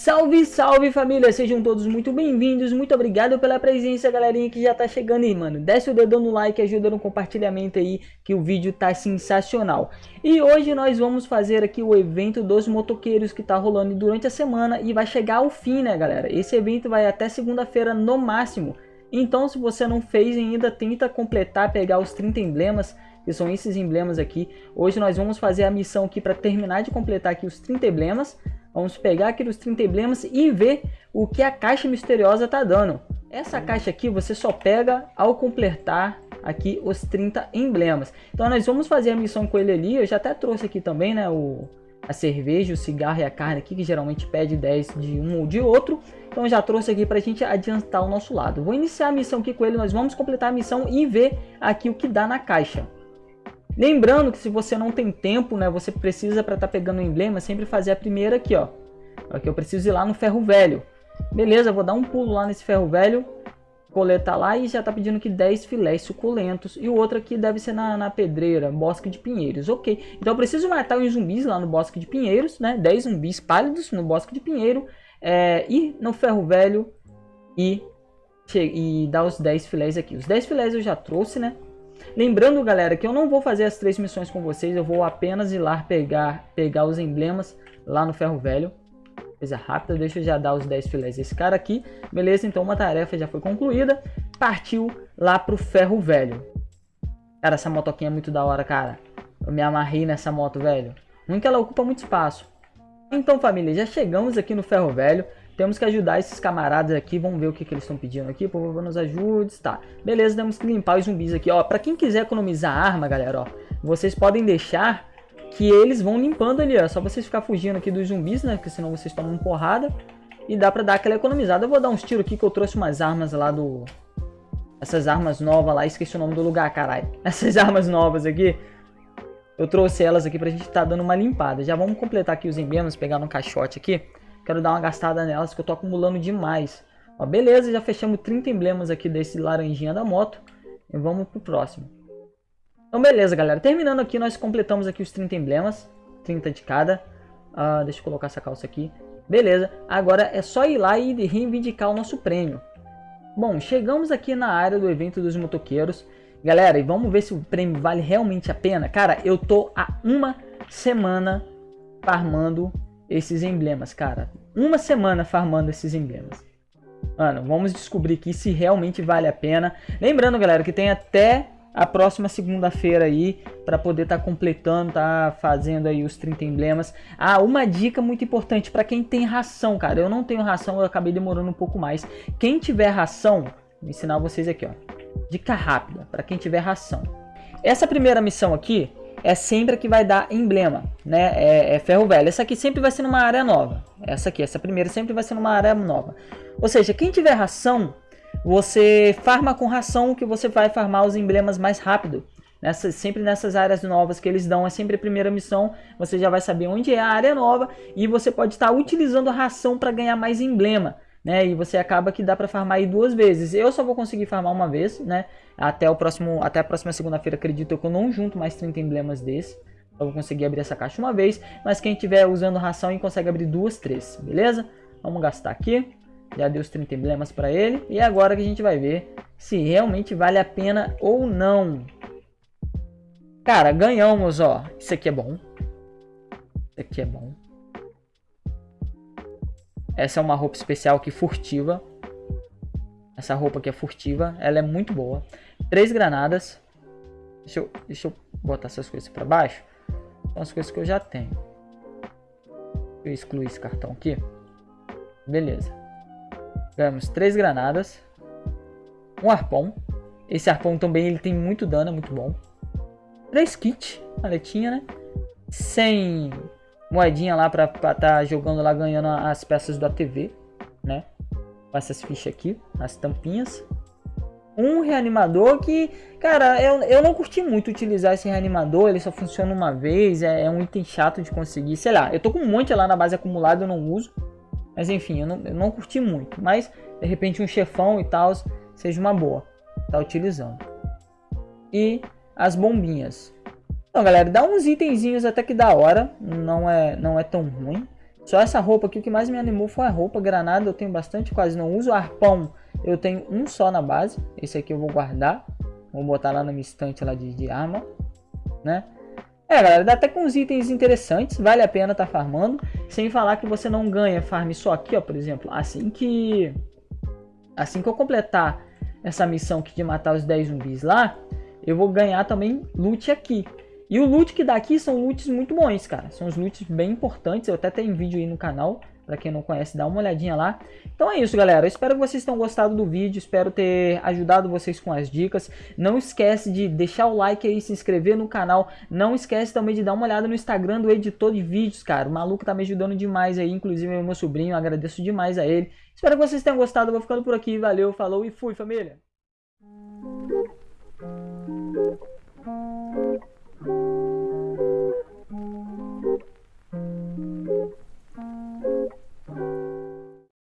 Salve, salve família, sejam todos muito bem-vindos, muito obrigado pela presença galerinha que já tá chegando aí, mano. Desce o dedão no like, ajuda no compartilhamento aí, que o vídeo tá sensacional. E hoje nós vamos fazer aqui o evento dos motoqueiros que tá rolando durante a semana e vai chegar ao fim, né galera. Esse evento vai até segunda-feira no máximo. Então se você não fez ainda, tenta completar, pegar os 30 emblemas, que são esses emblemas aqui. Hoje nós vamos fazer a missão aqui para terminar de completar aqui os 30 emblemas. Vamos pegar aqui os 30 emblemas e ver o que a caixa misteriosa está dando. Essa caixa aqui você só pega ao completar aqui os 30 emblemas. Então nós vamos fazer a missão com ele ali. Eu já até trouxe aqui também, né, o, a cerveja, o cigarro e a carne aqui, que geralmente pede 10 de um ou de outro. Então já trouxe aqui para a gente adiantar o nosso lado. Vou iniciar a missão aqui com ele, nós vamos completar a missão e ver aqui o que dá na caixa. Lembrando que se você não tem tempo, né, você precisa para estar tá pegando o emblema, sempre fazer a primeira aqui, ó. Aqui eu preciso ir lá no ferro velho. Beleza, vou dar um pulo lá nesse ferro velho, coletar lá e já tá pedindo que 10 filés suculentos. E o outro aqui deve ser na, na pedreira, bosque de pinheiros. Ok, então eu preciso matar os zumbis lá no bosque de pinheiros, né? 10 zumbis pálidos no bosque de pinheiro. É, ir no ferro velho e, e dar os 10 filés aqui. Os 10 filés eu já trouxe, né? Lembrando, galera, que eu não vou fazer as três missões com vocês, eu vou apenas ir lá pegar, pegar os emblemas lá no ferro velho. Coisa rápida, deixa eu já dar os 10 filés desse cara aqui. Beleza, então uma tarefa já foi concluída. Partiu lá pro ferro velho. Cara, essa motoquinha é muito da hora, cara. Eu me amarrei nessa moto, velho. Ruim que ela ocupa muito espaço. Então, família, já chegamos aqui no ferro velho. Temos que ajudar esses camaradas aqui. Vamos ver o que, que eles estão pedindo aqui. Por favor, nos ajude. Tá. Beleza, temos que limpar os zumbis aqui. Ó, pra quem quiser economizar arma, galera, ó. Vocês podem deixar que eles vão limpando ali, ó. Só vocês ficar fugindo aqui dos zumbis, né? Porque senão vocês tomam porrada. E dá pra dar aquela economizada. Eu vou dar uns tiros aqui que eu trouxe umas armas lá do... Essas armas novas lá. Esqueci o nome do lugar, caralho. Essas armas novas aqui. Eu trouxe elas aqui pra gente tá dando uma limpada. Já vamos completar aqui os emblemas, pegar no caixote aqui. Quero dar uma gastada nelas que eu tô acumulando demais. Ó, beleza, já fechamos 30 emblemas aqui desse laranjinha da moto. E vamos pro próximo. Então beleza, galera. Terminando aqui, nós completamos aqui os 30 emblemas. 30 de cada. Uh, deixa eu colocar essa calça aqui. Beleza, agora é só ir lá e reivindicar o nosso prêmio. Bom, chegamos aqui na área do evento dos motoqueiros. Galera, e vamos ver se o prêmio vale realmente a pena. Cara, eu tô há uma semana farmando esses emblemas, cara. Uma semana farmando esses emblemas. Mano, vamos descobrir aqui se realmente vale a pena. Lembrando, galera, que tem até a próxima segunda-feira aí para poder estar tá completando, tá fazendo aí os 30 emblemas. Ah, uma dica muito importante para quem tem ração, cara. Eu não tenho ração, eu acabei demorando um pouco mais. Quem tiver ração, vou ensinar vocês aqui, ó. Dica rápida para quem tiver ração. Essa primeira missão aqui, é sempre que vai dar emblema, né? É, é, ferro velho. Essa aqui sempre vai ser numa área nova. Essa aqui, essa primeira sempre vai ser numa área nova. Ou seja, quem tiver ração, você farma com ração que você vai farmar os emblemas mais rápido. Nessa, sempre nessas áreas novas que eles dão, é sempre a primeira missão, você já vai saber onde é a área nova e você pode estar utilizando a ração para ganhar mais emblema né? E você acaba que dá para farmar aí duas vezes. Eu só vou conseguir farmar uma vez, né? Até o próximo, até a próxima segunda-feira, acredito que eu não junto mais 30 emblemas desse. Eu vou conseguir abrir essa caixa uma vez, mas quem tiver usando ração e consegue abrir duas, três, beleza? Vamos gastar aqui. Já deu os 30 emblemas para ele. E agora que a gente vai ver se realmente vale a pena ou não. Cara, ganhamos, ó. Isso aqui é bom. Isso aqui é bom. Essa é uma roupa especial aqui furtiva. Essa roupa aqui é furtiva. Ela é muito boa. Três granadas. Deixa eu, deixa eu botar essas coisas para baixo. São as coisas que eu já tenho. Deixa eu excluir esse cartão aqui. Beleza. Ganhamos três granadas. Um arpão. Esse arpão também ele tem muito dano, é muito bom. Três kits. Maletinha, né? Sem moedinha lá pra estar tá jogando lá, ganhando as peças da TV, né? Com essas fichas aqui, as tampinhas. Um reanimador que, cara, eu, eu não curti muito utilizar esse reanimador, ele só funciona uma vez, é, é um item chato de conseguir, sei lá. Eu tô com um monte lá na base acumulada, eu não uso. Mas enfim, eu não, eu não curti muito. Mas, de repente, um chefão e tal, seja uma boa. Tá utilizando. E as bombinhas. Então, galera, dá uns itenzinhos até que da hora. Não é, não é tão ruim. Só essa roupa aqui, o que mais me animou foi a roupa. Granada eu tenho bastante, quase não uso. Arpão eu tenho um só na base. Esse aqui eu vou guardar. Vou botar lá na minha estante lá de, de arma, né? É, galera, dá até com uns itens interessantes, vale a pena tá farmando, sem falar que você não ganha farm só aqui, ó, por exemplo, assim que assim que eu completar essa missão aqui de matar os 10 zumbis lá, eu vou ganhar também loot aqui. E o loot que dá aqui são loots muito bons, cara, são os loots bem importantes, eu até tenho vídeo aí no canal, para quem não conhece, dá uma olhadinha lá. Então é isso, galera. Eu espero que vocês tenham gostado do vídeo. Espero ter ajudado vocês com as dicas. Não esquece de deixar o like aí, se inscrever no canal. Não esquece também de dar uma olhada no Instagram do editor de vídeos, cara. O maluco tá me ajudando demais aí, inclusive meu sobrinho. Agradeço demais a ele. Espero que vocês tenham gostado. Eu vou ficando por aqui. Valeu, falou e fui, família.